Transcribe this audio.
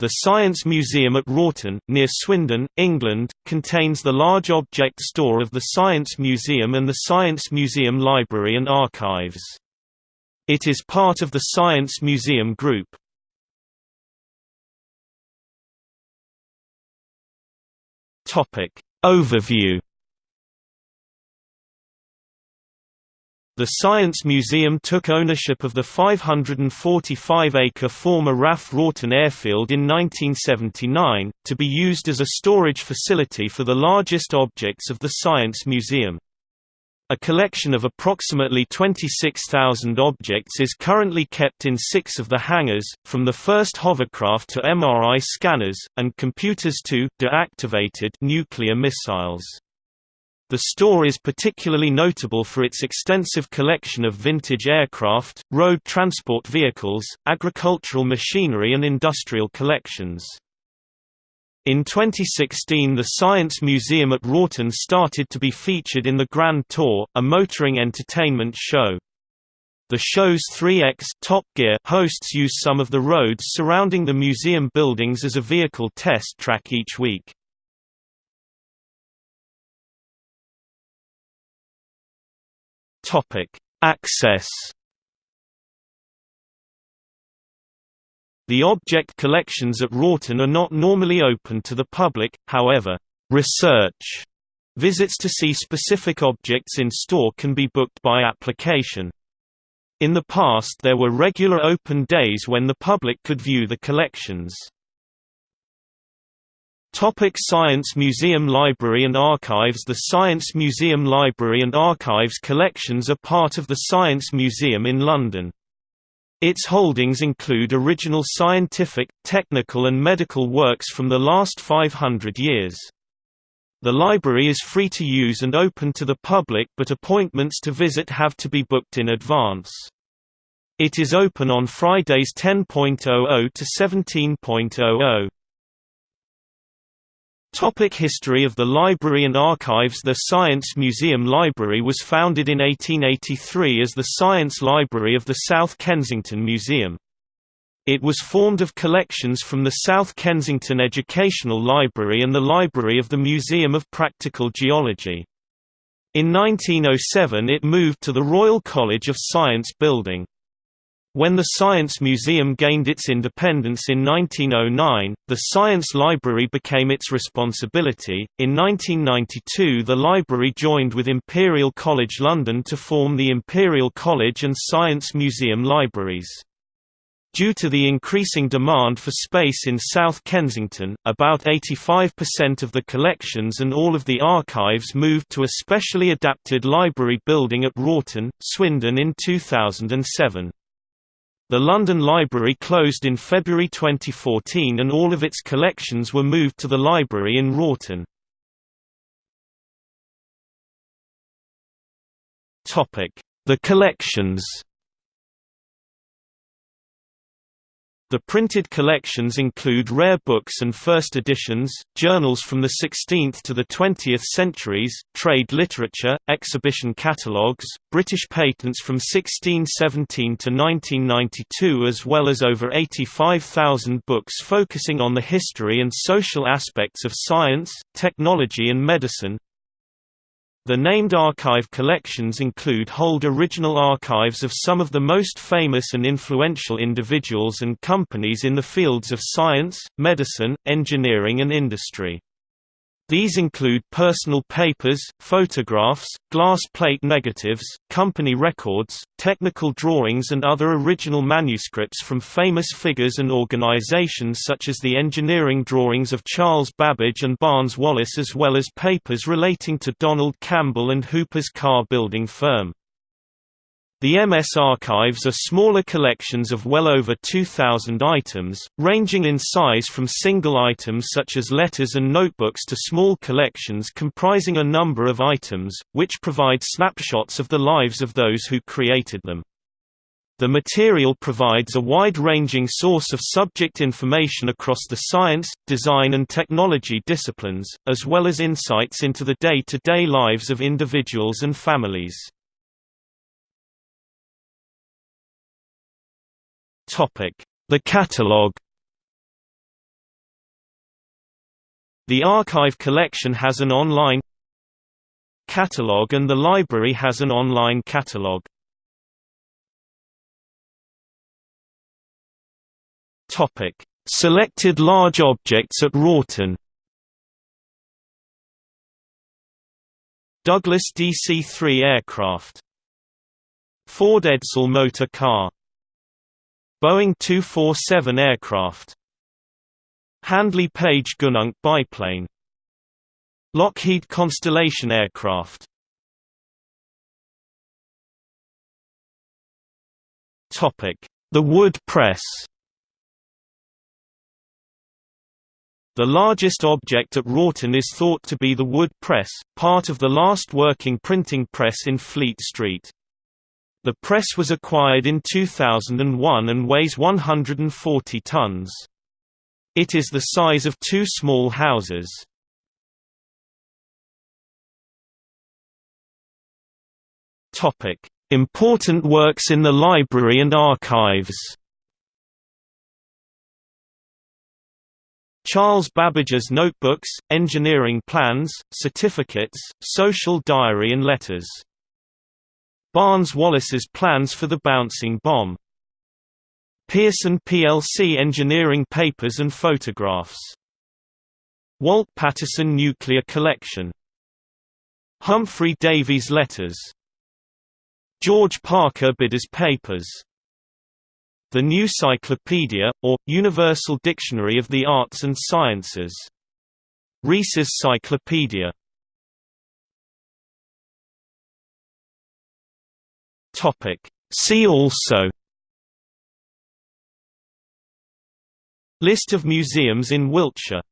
The Science Museum at Wroughton, near Swindon, England, contains the large object store of the Science Museum and the Science Museum Library and Archives. It is part of the Science Museum Group. Overview The Science Museum took ownership of the 545-acre former RAF Wroughton Airfield in 1979, to be used as a storage facility for the largest objects of the Science Museum. A collection of approximately 26,000 objects is currently kept in six of the hangars, from the first hovercraft to MRI scanners, and computers to deactivated nuclear missiles. The store is particularly notable for its extensive collection of vintage aircraft, road transport vehicles, agricultural machinery and industrial collections. In 2016 the Science Museum at Wroughton started to be featured in the Grand Tour, a motoring entertainment show. The show's 3X Top Gear hosts use some of the roads surrounding the museum buildings as a vehicle test track each week. Topic: Access. The object collections at Wroughton are not normally open to the public, however, research visits to see specific objects in store can be booked by application. In the past there were regular open days when the public could view the collections. Topic Science Museum Library and Archives The Science Museum Library and Archives collections are part of the Science Museum in London. Its holdings include original scientific, technical and medical works from the last 500 years. The library is free to use and open to the public but appointments to visit have to be booked in advance. It is open on Fridays 10.00 to 17.00. Topic History of the Library and Archives The Science Museum Library was founded in 1883 as the Science Library of the South Kensington Museum. It was formed of collections from the South Kensington Educational Library and the Library of the Museum of Practical Geology. In 1907 it moved to the Royal College of Science building. When the Science Museum gained its independence in 1909, the Science Library became its responsibility. In 1992, the library joined with Imperial College London to form the Imperial College and Science Museum Libraries. Due to the increasing demand for space in South Kensington, about 85% of the collections and all of the archives moved to a specially adapted library building at Wroughton, Swindon in 2007. The London Library closed in February 2014 and all of its collections were moved to the library in Wroughton. The collections The printed collections include rare books and first editions, journals from the 16th to the 20th centuries, trade literature, exhibition catalogues, British patents from 1617 to 1992 as well as over 85,000 books focusing on the history and social aspects of science, technology and medicine, the named archive collections include hold original archives of some of the most famous and influential individuals and companies in the fields of science, medicine, engineering and industry. These include personal papers, photographs, glass plate negatives, company records, technical drawings and other original manuscripts from famous figures and organizations such as the engineering drawings of Charles Babbage and Barnes Wallis as well as papers relating to Donald Campbell and Hooper's car building firm. The MS archives are smaller collections of well over 2,000 items, ranging in size from single items such as letters and notebooks to small collections comprising a number of items, which provide snapshots of the lives of those who created them. The material provides a wide-ranging source of subject information across the science, design and technology disciplines, as well as insights into the day-to-day -day lives of individuals and families. The catalogue The archive collection has an online catalogue and the library has an online catalogue. Selected large objects at Wroughton. Douglas DC-3 aircraft. Ford Edsel motor car. Boeing 247 aircraft. Handley Page Gugnunc biplane. Lockheed Constellation aircraft. The wood press. The largest object at Wroughton is thought to be the wood press, part of the last working printing press in Fleet Street. The press was acquired in 2001 and weighs 140 tons. It is the size of two small houses. Important works in the library and archives Charles Babbage's notebooks, engineering plans, certificates, social diary and letters. Barnes Wallis's plans for the bouncing bomb. Pearson plc engineering papers and photographs. Walt Patterson Nuclear Collection. Humphry Davy's letters. George Parker Bidder's papers the New Cyclopedia, or, Universal Dictionary of the Arts and Sciences. Rees's Cyclopedia. See also List of museums in Wiltshire